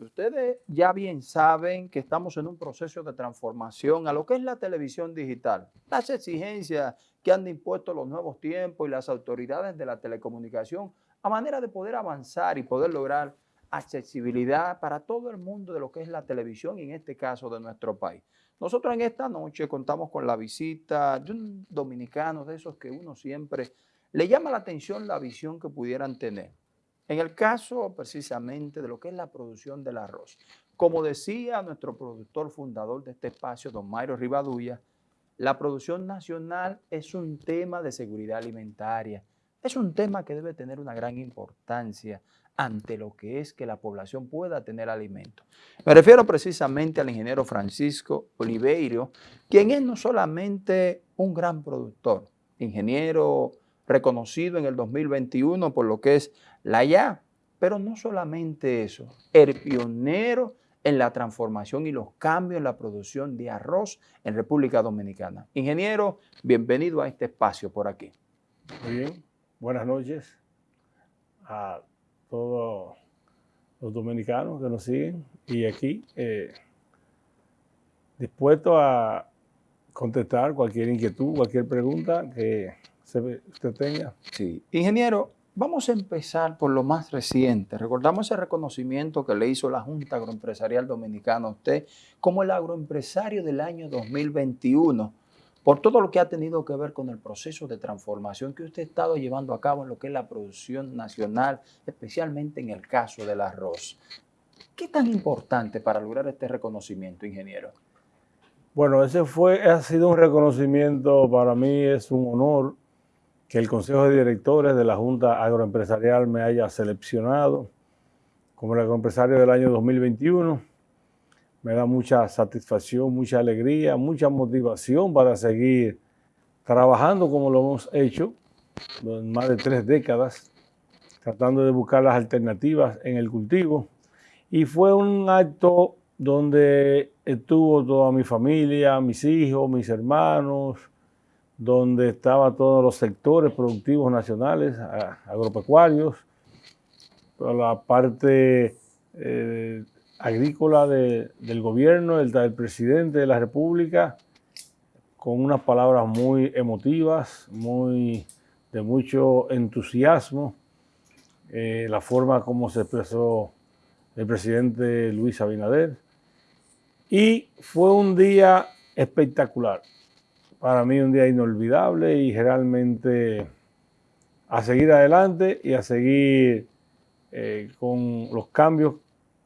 Ustedes ya bien saben que estamos en un proceso de transformación a lo que es la televisión digital. Las exigencias que han impuesto los nuevos tiempos y las autoridades de la telecomunicación a manera de poder avanzar y poder lograr accesibilidad para todo el mundo de lo que es la televisión y en este caso de nuestro país. Nosotros en esta noche contamos con la visita de un dominicano de esos que uno siempre le llama la atención la visión que pudieran tener. En el caso precisamente de lo que es la producción del arroz. Como decía nuestro productor fundador de este espacio, don Mayro Rivadulla, la producción nacional es un tema de seguridad alimentaria. Es un tema que debe tener una gran importancia ante lo que es que la población pueda tener alimento. Me refiero precisamente al ingeniero Francisco Oliveiro, quien es no solamente un gran productor, ingeniero reconocido en el 2021 por lo que es la ya, pero no solamente eso, el pionero en la transformación y los cambios en la producción de arroz en República Dominicana. Ingeniero, bienvenido a este espacio por aquí. Muy bien, buenas noches a todos los dominicanos que nos siguen y aquí eh, dispuesto a contestar cualquier inquietud, cualquier pregunta que usted tenga. Sí. Ingeniero, vamos a empezar por lo más reciente. Recordamos ese reconocimiento que le hizo la Junta Agroempresarial Dominicana a usted como el agroempresario del año 2021 por todo lo que ha tenido que ver con el proceso de transformación que usted ha estado llevando a cabo en lo que es la producción nacional, especialmente en el caso del arroz. ¿Qué tan importante para lograr este reconocimiento, ingeniero? Bueno, ese fue, ha sido un reconocimiento, para mí es un honor que el Consejo de Directores de la Junta Agroempresarial me haya seleccionado como el agroempresario del año 2021. Me da mucha satisfacción, mucha alegría, mucha motivación para seguir trabajando como lo hemos hecho en más de tres décadas, tratando de buscar las alternativas en el cultivo. Y fue un acto donde estuvo toda mi familia, mis hijos, mis hermanos, donde estaban todos los sectores productivos nacionales, agropecuarios, la parte eh, agrícola del gobierno, el, presidente de la República, con unas palabras muy emotivas, muy de mucho entusiasmo, eh, la forma como se expresó el presidente Luis Abinader. Y fue un día espectacular para mí un día inolvidable y realmente a seguir adelante y a seguir eh, con los cambios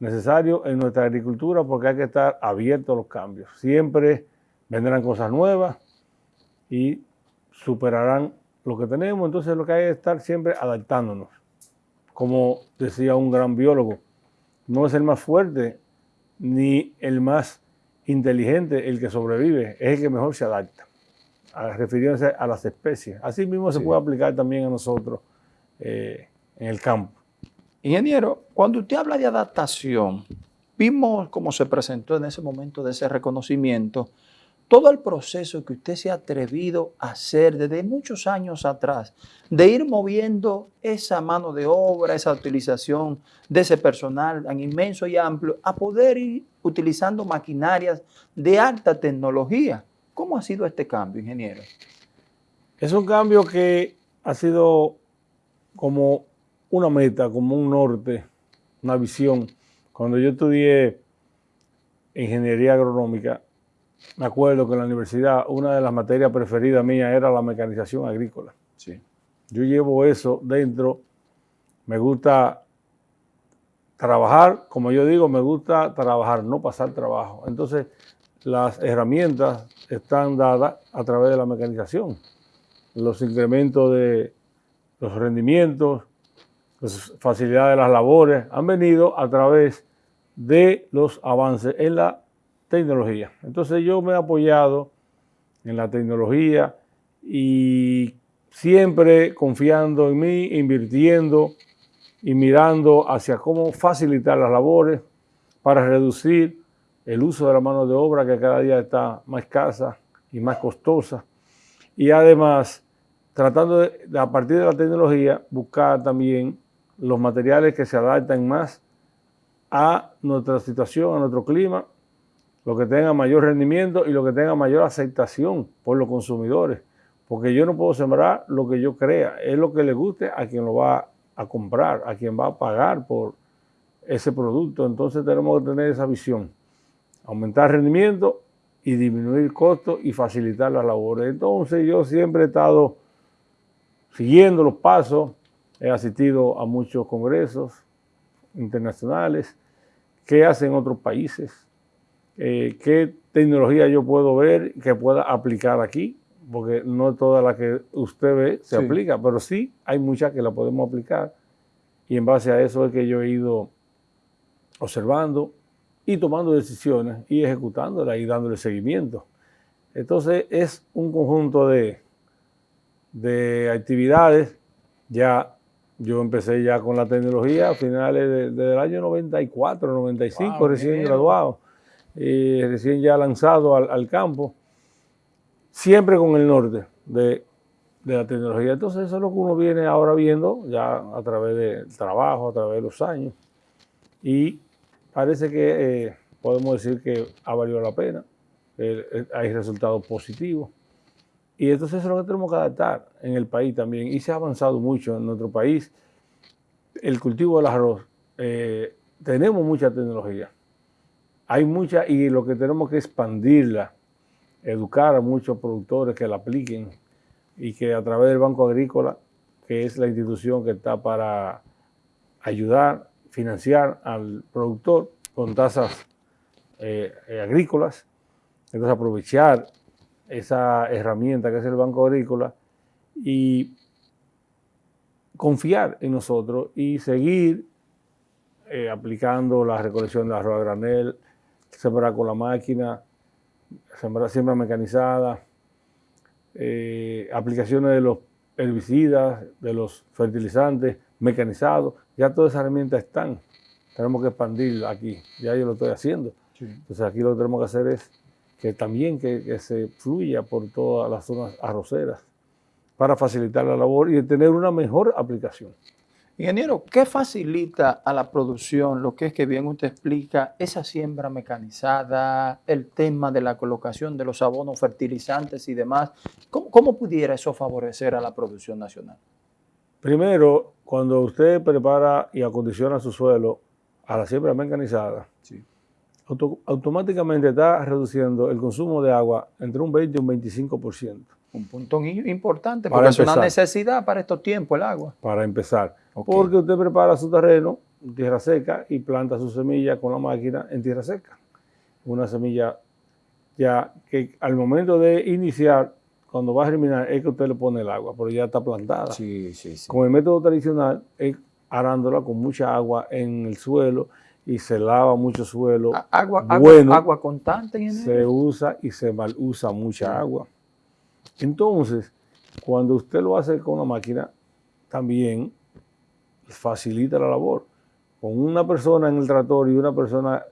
necesarios en nuestra agricultura porque hay que estar abierto a los cambios. Siempre vendrán cosas nuevas y superarán lo que tenemos, entonces lo que hay es estar siempre adaptándonos. Como decía un gran biólogo, no es el más fuerte ni el más inteligente el que sobrevive, es el que mejor se adapta refiriéndose a las especies. Así mismo se puede aplicar también a nosotros eh, en el campo. Ingeniero, cuando usted habla de adaptación, vimos cómo se presentó en ese momento de ese reconocimiento, todo el proceso que usted se ha atrevido a hacer desde muchos años atrás, de ir moviendo esa mano de obra, esa utilización de ese personal tan inmenso y amplio, a poder ir utilizando maquinarias de alta tecnología. ¿Cómo ha sido este cambio, ingeniero? Es un cambio que ha sido como una meta, como un norte, una visión. Cuando yo estudié ingeniería agronómica, me acuerdo que en la universidad una de las materias preferidas mías era la mecanización agrícola. Sí. Yo llevo eso dentro, me gusta trabajar, como yo digo, me gusta trabajar, no pasar trabajo. Entonces, las herramientas están dadas a través de la mecanización. Los incrementos de los rendimientos, las facilidades de las labores han venido a través de los avances en la tecnología. Entonces yo me he apoyado en la tecnología y siempre confiando en mí, invirtiendo y mirando hacia cómo facilitar las labores para reducir el uso de la mano de obra que cada día está más escasa y más costosa. Y además, tratando de, a partir de la tecnología, buscar también los materiales que se adaptan más a nuestra situación, a nuestro clima, lo que tenga mayor rendimiento y lo que tenga mayor aceptación por los consumidores. Porque yo no puedo sembrar lo que yo crea, es lo que le guste a quien lo va a comprar, a quien va a pagar por ese producto. Entonces tenemos que tener esa visión, aumentar rendimiento y disminuir costos y facilitar las labores. Entonces yo siempre he estado siguiendo los pasos, he asistido a muchos congresos internacionales, qué hacen otros países, eh, qué tecnología yo puedo ver que pueda aplicar aquí, porque no toda la que usted ve se aplica, pero sí hay muchas que la podemos aplicar. Y en base a eso es que yo he ido observando y tomando decisiones y ejecutándolas y dándole seguimiento. Entonces es un conjunto de, de actividades. Ya yo empecé ya con la tecnología a finales del año 94, 95, recién graduado, y recién ya lanzado al, campo, siempre con el norte de, la tecnología. Entonces eso es lo que uno viene ahora viendo ya a través del trabajo, a través de los años. Y parece que eh, podemos decir que ha valido la pena, hay resultados positivos. Y entonces eso es lo que tenemos que adaptar en el país también. Y se ha avanzado mucho en nuestro país. El cultivo del arroz, eh, tenemos mucha tecnología. Hay mucha y lo que tenemos que expandirla, educar a muchos productores que la apliquen y que a través del Banco Agrícola, que es la institución que está para ayudar financiar al productor con tasas eh, eh, agrícolas, entonces aprovechar esa herramienta que es el Banco Agrícola y confiar en nosotros y seguir eh, aplicando la recolección de arroz a granel, sembrar con la máquina, sembrar siembra mecanizada, aplicaciones de los herbicidas, de los fertilizantes mecanizados, ya todas esas herramientas están. Tenemos que expandirla aquí, ya yo lo estoy haciendo. Entonces aquí lo que tenemos que hacer es que también que, se fluya por todas las zonas arroceras para facilitar la labor y tener una mejor aplicación. Ingeniero, ¿qué facilita a la producción lo que es que bien usted explica esa siembra mecanizada, el tema de la colocación de los abonos fertilizantes y demás? cómo pudiera eso favorecer a la producción nacional? Primero, cuando usted prepara y acondiciona su suelo a la siembra mecanizada, automáticamente está reduciendo el consumo de agua entre un 20 y un 25%. Un punto importante, porque es una necesidad para estos tiempos el agua. Para empezar. Porque usted prepara su terreno en tierra seca y planta su semilla con la máquina en tierra seca. Una semilla ya que al momento de iniciar cuando va a germinar es que usted le pone el agua, pero ya está plantada. Sí, sí, sí. Con el método tradicional es arándola con mucha agua en el suelo y se lava mucho suelo. Agua, bueno, agua, constante. En se usa y se mal usa mucha agua. Entonces, cuando usted lo hace con una máquina, también facilita la labor. Con una persona en el tractor y una persona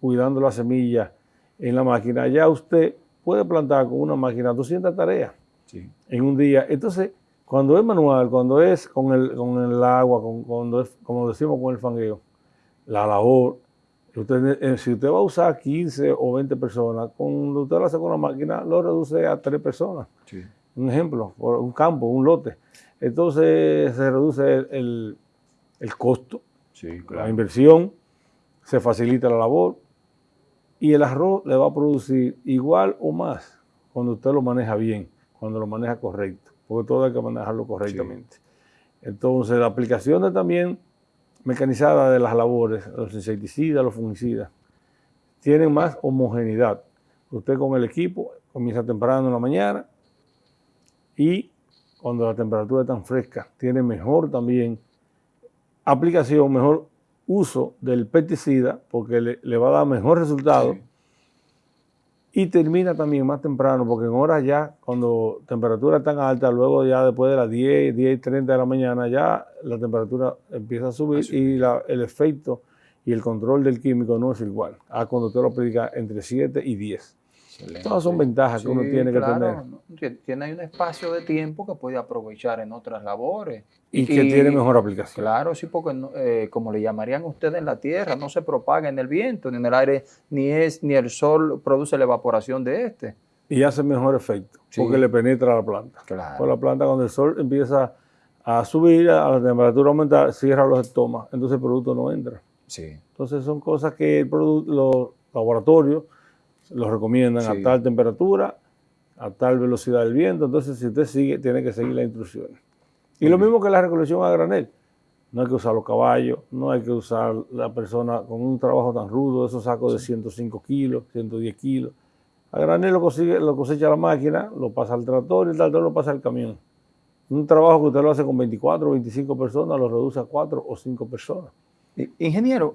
cuidando la semilla en la máquina, ya usted puede plantar con una máquina 200 tareas en un día. Entonces, cuando es manual, cuando es con el, con el agua, con, cuando es, como decimos con el fangueo, la labor, eh, si usted va a usar 15 o 20 personas, cuando usted lo hace con la máquina, lo reduce a 3 personas. Un ejemplo, por un campo, un lote. Entonces se reduce el, costo, la inversión, se facilita la labor, y el arroz le va a producir igual o más cuando usted lo maneja bien, cuando lo maneja correcto, porque todo hay que manejarlo correctamente. Entonces, la aplicación también mecanizada de las labores, los insecticidas, los fungicidas, tienen más homogeneidad. Usted con el equipo comienza temprano en la mañana y cuando la temperatura es tan fresca, tiene mejor también aplicación, mejor uso del pesticida porque le, va a dar mejor resultado. Y termina también más temprano, porque en horas ya, cuando temperatura tan alta, luego ya después de las 10, 10 y 30 de la mañana, ya la temperatura empieza a subir y el efecto y el control del químico no es igual a cuando usted lo aplica entre 7 y 10. Todas son ventajas que uno tiene que tener. Tiene un espacio de tiempo que puede aprovechar en otras labores. Y, que tiene mejor aplicación. Claro, sí, porque eh, como le llamarían ustedes en la tierra, no se propaga en el viento ni en el aire, ni es ni el sol produce la evaporación de este. Y hace mejor efecto, porque le penetra a la planta. Claro. Por la planta cuando el sol empieza a subir, a la temperatura aumentar, cierra los estomas, entonces el producto no entra. Sí. Entonces son cosas que el los laboratorios los recomiendan a tal temperatura, a tal velocidad del viento. Entonces, si usted sigue, tiene que seguir las instrucciones. Y lo mismo que la recolección a granel. No hay que usar los caballos, no hay que usar la persona con un trabajo tan rudo, esos sacos de 105 kilos, 110 kilos. A granel lo, consigue, lo cosecha la máquina, lo pasa al tractor y el tractor lo pasa al camión. Un trabajo que usted lo hace con 24 o 25 personas, lo reduce a 4 o 5 personas. Ingeniero,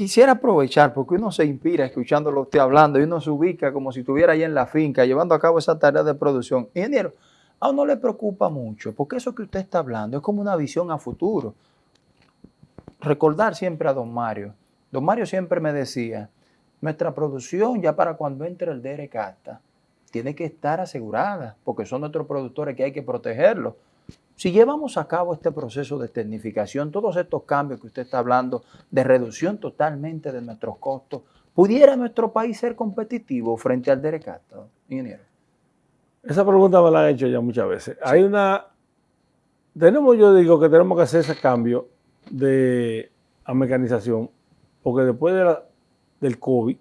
quisiera aprovechar, porque uno se inspira escuchándolo usted hablando y uno se ubica como si estuviera ahí en la finca llevando a cabo esa tarea de producción. Ingeniero, a uno le preocupa mucho, porque eso que usted está hablando es como una visión a futuro. Recordar siempre a don Mario. Don Mario siempre me decía, nuestra producción ya para cuando entre el DRCATA tiene que estar asegurada, porque son nuestros productores que hay que protegerlos. Si llevamos a cabo este proceso de tecnificación, todos estos cambios que usted está hablando, de reducción totalmente de nuestros costos, ¿pudiera nuestro país ser competitivo frente al Derecato, ingeniero? Esa pregunta me la han hecho ya muchas veces. Hay una... Tenemos, yo digo que tenemos que hacer ese cambio de a mecanización, porque después del COVID,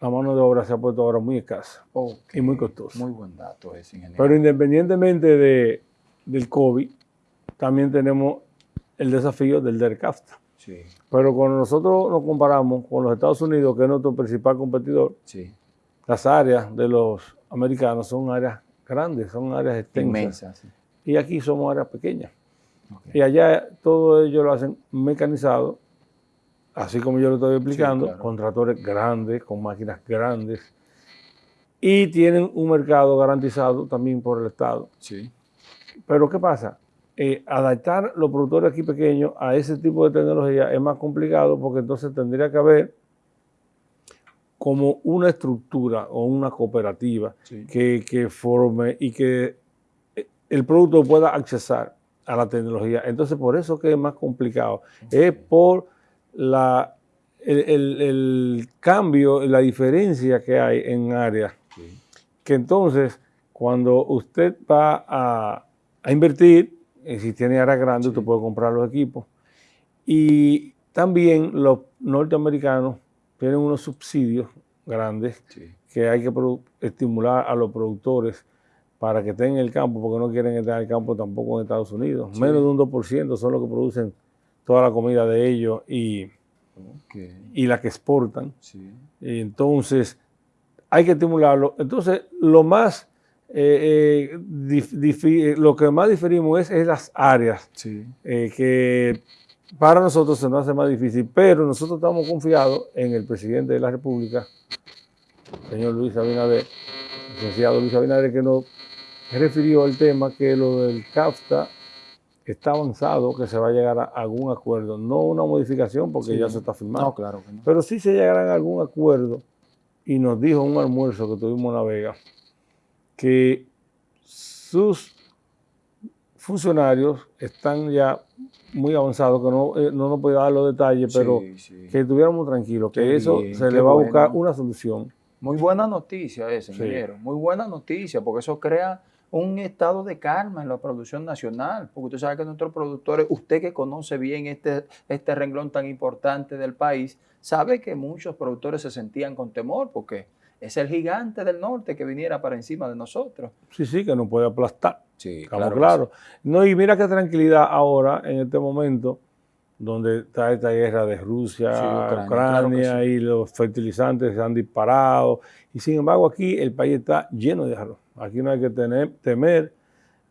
la mano de obra se ha puesto ahora muy escasa y muy costosa. Muy buen dato ese, ingeniero. Pero independientemente de, del COVID, también tenemos el desafío del DERCAFTA. Sí. Pero cuando nosotros nos comparamos con los Estados Unidos, que es nuestro principal competidor, sí. las áreas de los americanos son áreas grandes, son áreas extensas. Inmensas. Y aquí somos áreas pequeñas. Y allá todo ello lo hacen mecanizado, así como yo lo estoy explicando, con tractores grandes, con máquinas grandes. Y tienen un mercado garantizado también por el Estado. Sí. Pero ¿qué pasa? Eh, adaptar los productores aquí pequeños a ese tipo de tecnología es más complicado porque entonces tendría que haber como una estructura o una cooperativa que, forme y que eh, el producto pueda accesar a la tecnología. Entonces, por eso que es más complicado. Es por la, el, el, cambio, la diferencia que hay en áreas. Que entonces, cuando usted va a, a invertir. Y si tiene áreas grandes, usted puede comprar los equipos. Y también los norteamericanos tienen unos subsidios grandes que hay que estimular a los productores para que estén en el campo, porque no quieren estar en el campo tampoco en Estados Unidos. Menos de un 2% son los que producen toda la comida de ellos y, y la que exportan. Y entonces, hay que estimularlo. Entonces, lo más eh, eh, lo que más diferimos es, las áreas, eh, que para nosotros se nos hace más difícil, pero nosotros estamos confiados en el presidente de la República, señor Luis Abinader, licenciado Luis Abinader, que nos refirió al tema que lo del CAFTA está avanzado, que se va a llegar a algún acuerdo, no una modificación porque ya se está firmando, claro pero sí se llegará a algún acuerdo y nos dijo un almuerzo que tuvimos en La Vega, que sus funcionarios están ya muy avanzados, que no, eh, no nos puede dar los detalles, pero que estuviéramos tranquilos, que eso se le va a buscar una solución. Muy buena noticia ese, ingeniero, muy buena noticia, porque eso crea un estado de calma en la producción nacional, porque usted sabe que nuestros productores, usted que conoce bien este, este renglón tan importante del país, sabe que muchos productores se sentían con temor, porque es el gigante del norte que viniera para encima de nosotros. Sí, sí, que nos puede aplastar. Sí, claro. claro. No, y mira qué tranquilidad ahora, en este momento, donde está esta guerra de Rusia, Ucrania, y los fertilizantes se han disparado. Y sin embargo, aquí el país está lleno de arroz. Aquí no hay que tener, temer.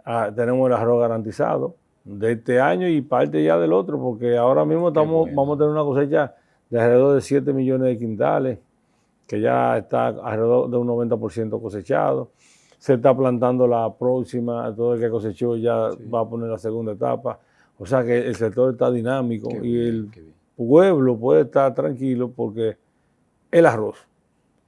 Ah, tenemos el arroz garantizado de este año y parte ya del otro, porque ahora mismo estamos, vamos a tener una cosecha de alrededor de 7 millones de quintales que ya está alrededor de un 90% cosechado. Se está plantando la próxima, todo el que cosechó ya va a poner la segunda etapa. O sea que el sector está dinámico y el pueblo puede estar tranquilo porque el arroz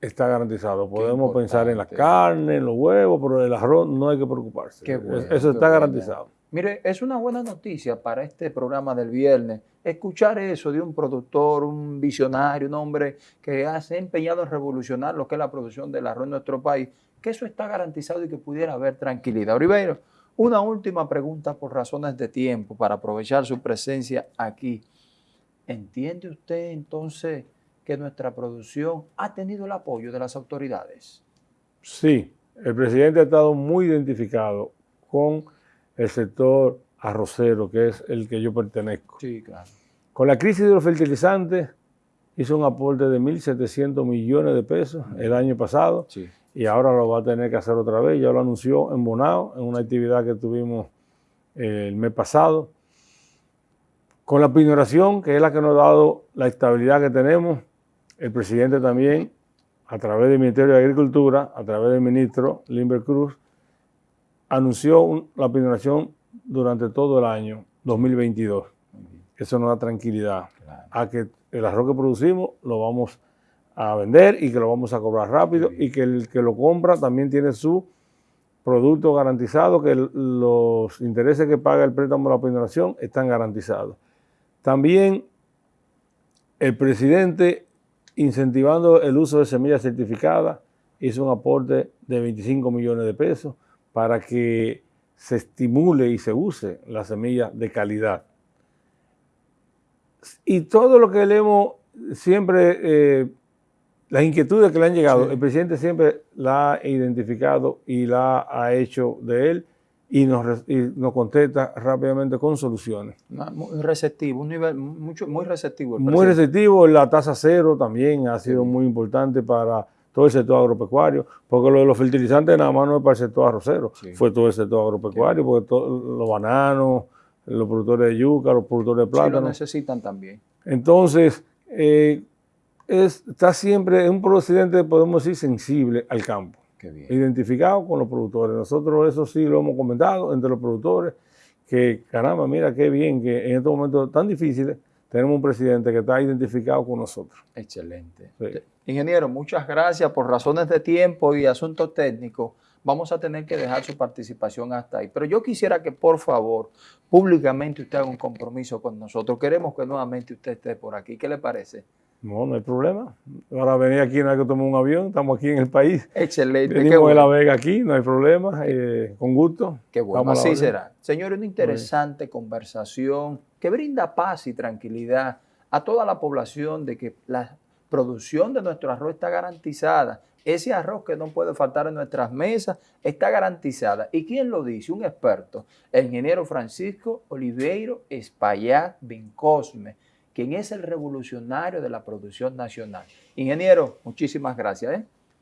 está garantizado. Podemos pensar en la carne, en los huevos, pero el arroz no hay que preocuparse. Eso está garantizado. Mire, es una buena noticia para este programa del viernes escuchar eso de un productor, un visionario, un hombre que se ha empeñado en revolucionar lo que es la producción del arroz en nuestro país, que eso está garantizado y que pudiera haber tranquilidad. Ribeiro, una última pregunta por razones de tiempo para aprovechar su presencia aquí. ¿Entiende usted entonces que nuestra producción ha tenido el apoyo de las autoridades? Sí, el presidente ha estado muy identificado con el sector arrocero, que es el que yo pertenezco. Sí, claro. Con la crisis de los fertilizantes hizo un aporte de 1.700 millones de pesos el año pasado sí. y ahora lo va a tener que hacer otra vez. Ya lo anunció en Bonao, en una actividad que tuvimos eh, el mes pasado. Con la pignoración, que es la que nos ha dado la estabilidad que tenemos, el presidente también, a través del Ministerio de Agricultura, a través del ministro Limber Cruz, anunció la pignoración durante todo el año 2022. Eso nos da tranquilidad a que el arroz que producimos lo vamos a vender y que lo vamos a cobrar rápido y que el que lo compra también tiene su producto garantizado, que los intereses que paga el préstamo de la pignoración están garantizados. También el presidente, incentivando el uso de semillas certificadas, hizo un aporte de 25 millones de pesos para que se estimule y se use la semilla de calidad. Y todo lo que le hemos siempre, eh, las inquietudes que le han llegado, el presidente siempre la ha identificado y la ha hecho de él y nos, nos contesta rápidamente con soluciones. Muy receptivo, un nivel mucho, muy receptivo. muy receptivo, la tasa cero también ha sido muy importante para todo el sector agropecuario, porque lo de los fertilizantes nada más no es para el sector arrocero, fue todo el sector agropecuario, porque los bananos, los productores de yuca, los productores de plátano. Sí, lo necesitan también. Entonces, eh, está siempre, un presidente, podemos decir, sensible al campo. Identificado con los productores. Nosotros eso sí lo hemos comentado entre los productores, que caramba, mira qué bien que en estos momentos tan difíciles tenemos un presidente que está identificado con nosotros. Excelente. Ingeniero, muchas gracias. Por razones de tiempo y asuntos técnicos, vamos a tener que dejar su participación hasta ahí. Pero yo quisiera que, por favor, públicamente usted haga un compromiso con nosotros. Queremos que nuevamente usted esté por aquí. ¿Qué le parece? No, no hay problema. Ahora venir aquí no hay que tomar un avión, estamos aquí en el país. Excelente. Venimos de La Vega aquí, no hay problema, eh, con gusto. Qué bueno, así será. Señor, una interesante conversación que brinda paz y tranquilidad a toda la población de que la producción de nuestro arroz está garantizada. Ese arroz que no puede faltar en nuestras mesas está garantizada. ¿Y quién lo dice? Un experto, el ingeniero Francisco Oliveiro Espaillat Vincosme, quien es el revolucionario de la producción nacional. Ingeniero, muchísimas gracias. ¿eh?